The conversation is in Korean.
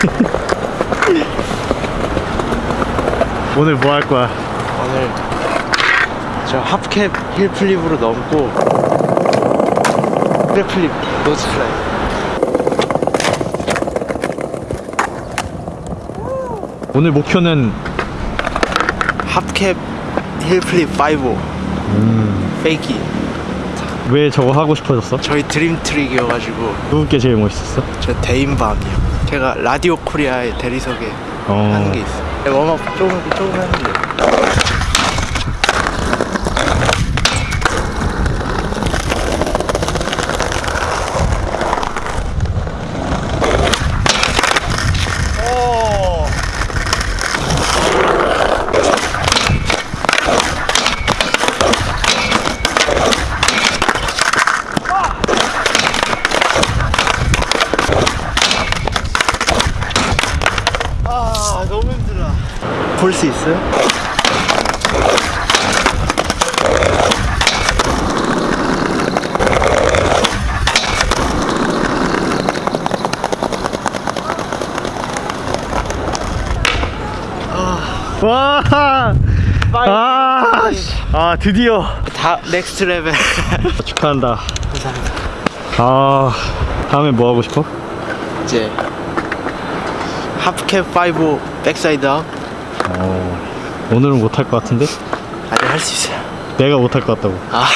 오늘 뭐 할 거야? 오늘 저 합캡 힐플립으로 넘고 플랫플립 노즈플라이 오늘 목표는 합캡 힐플립 5 음. 페이키 왜 저거 하고 싶어졌어? 저희 드림트릭이어가지고 누구께 제일 멋있었어? 저 대인밤이요 제가 라디오 코리아의 대리석에 어. 하는 게 있어요 네, 웜업 조금 조금 했는데 볼 수 있어요? 와! 아, 씨. 아 드디어 다 넥스트 레벨 축하한다. 감사합니다 아 다음에 뭐 하고 싶어? 이제 하프캡 5 백사이드 업 어, 오늘은 못할 것 같은데? 아직 할수 있어요 내가 못할 것 같다고. 아